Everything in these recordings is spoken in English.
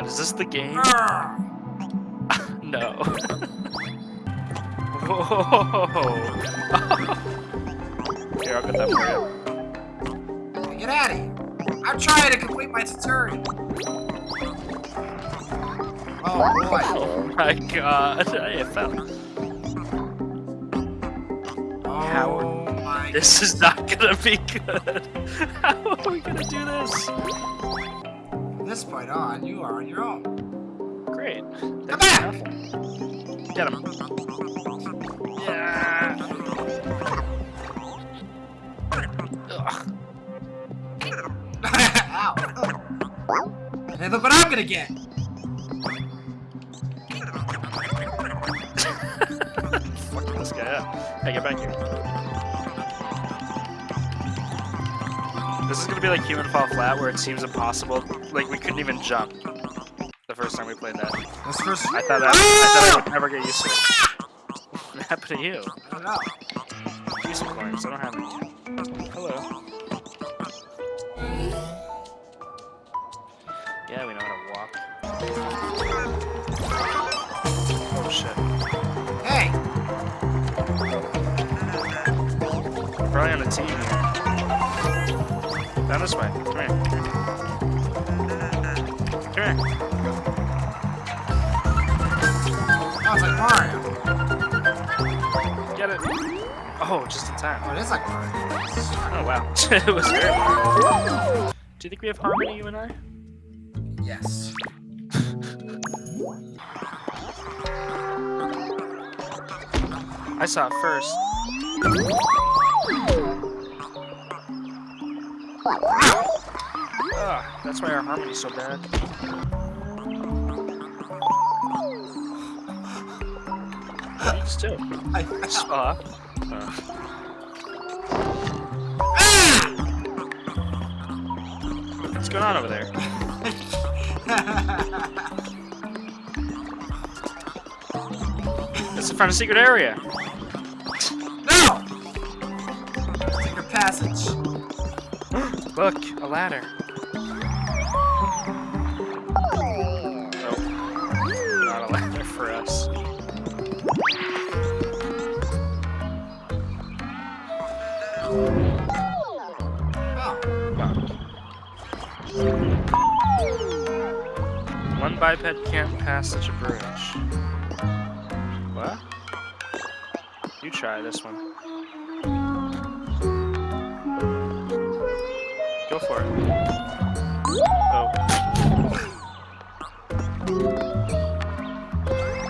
god, is this the game? No. Whoa. Here, I'll get that for you. Get out of here. I'm trying to complete my tutorial. Oh boy. Oh my god, I fell. Oh my This is not gonna be good. How are we gonna do this? From this point on, you are on your own. Great. Come back! enough. Get him. Yeah. Ugh. Ow. Hey, look what I'm gonna get. Fuck this guy up. Hey, get back here. This is gonna be like Human Fall Flat, where it seems impossible. Like we couldn't even jump the first time we played that. This first. I thought I, I thought I would never get used to it. What happened to you? I don't know. Use coins. I don't have any. Hello. Yeah, we know how to walk. Oh shit. Hey, We're probably on a team here. Down this way. Come here. Come here. oh, it's like Mario. Get it. Oh, just in time. Oh, it is like Mario. Oh wow. it was very. Do you think we have harmony, you and I? Yes. I saw it first. Ugh, that's why our harmony's so bad. It's too. I Stop. Uh, what's going on over there? Let's find a secret area. no! Secret passage. Look, a ladder. Oh, not a ladder for us. Oh, One biped can't pass such a bridge. What? You try this one. Go for it. Oh.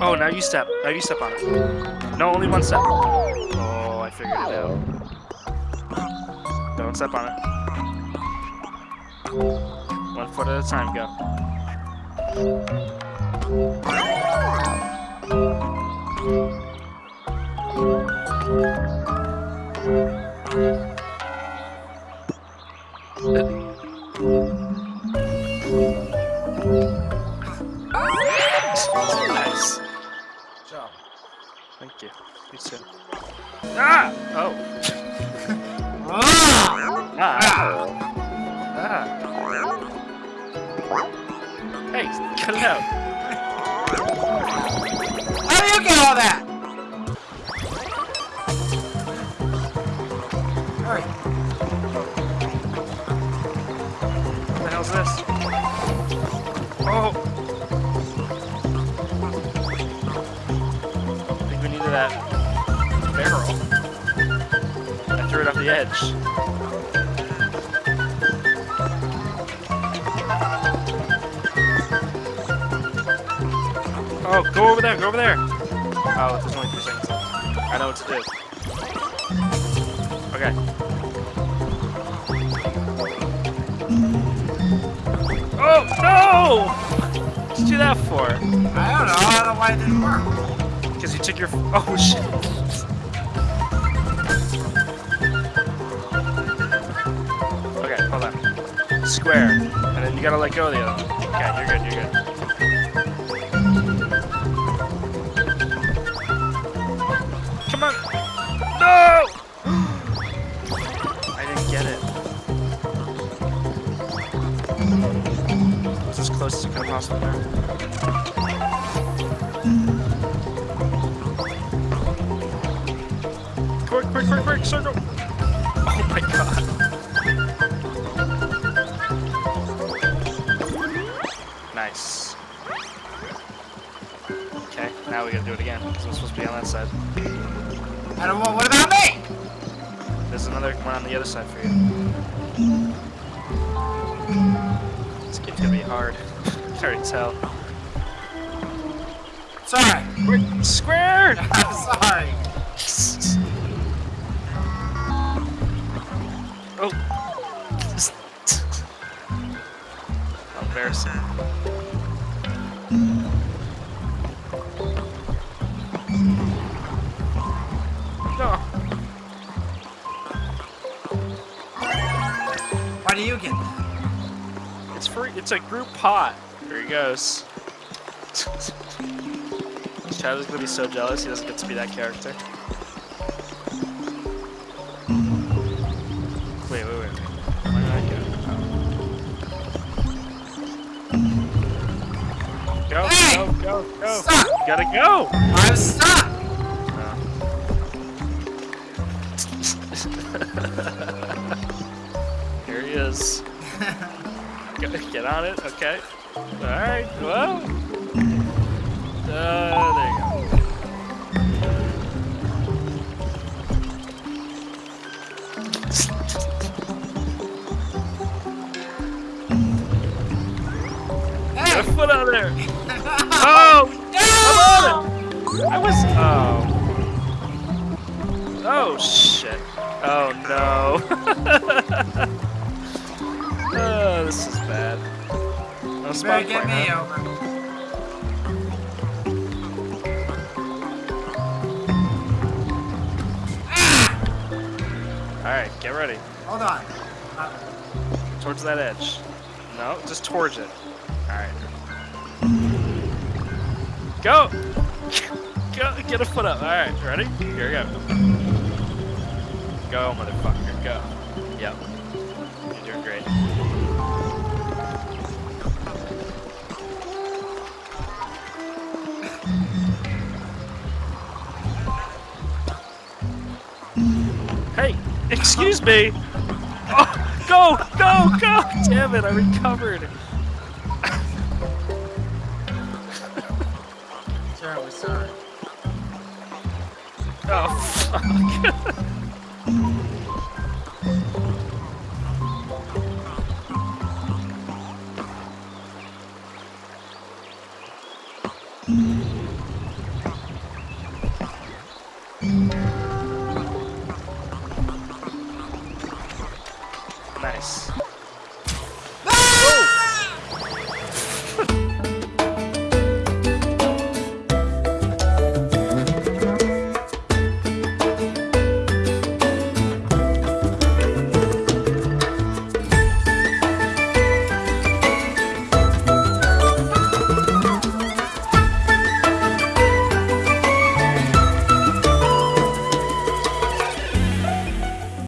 Oh, now you step. Now you step on it. No, only one step. Oh, I figured it out. Don't step on it. One foot at a time, go. Nice. job. Thank you. You too. Ah! Oh. Ah! Ah. Hey, cut it out. How do you get all that? I threw it off the edge. Oh, go over there, go over there! Oh, there's only three seconds. I know what to do. Okay. Oh, no! What'd you do that for? I don't know. I don't know why it didn't work. Because you took your. Oh shit. Square. And then you gotta let go of the other one. Okay, you're good, you're good. Come on! No! I didn't get it. Was this close as you could possibly there. Quick, quick, quick, quick, circle! Oh my god. Now we gotta do it again. Because we're supposed to be on that side. I don't want. What about me? There's another one on the other side for you. This game's gonna be hard. I can already tell. Sorry. Quick, square! I'm sorry. oh. Embarrassing. Do you get that? It's free. It's a group pot. There he goes. Travis gonna be so jealous he doesn't get to be that character. Wait, wait, wait. Where did I go? Go, Hey! go, go, go. Stop! You gotta go. I'm stuck. He is. Get on it. Okay. All right. Well. Uh, there you go. Get a foot out there. Oh! It. I was. Oh. Oh shit. Oh no. oh, this is bad. No better get me huh? over. Alright, get ready. Hold on. Uh, Towards that edge. No, just towards it. Alright. Go! Go! Get a foot up. Alright, ready? Here we go. Go, motherfucker. Go. Yep. Hey! Excuse me! Oh, go! Go! Go! Damn it, I recovered! terribly sorry. Oh, fuck. Nice.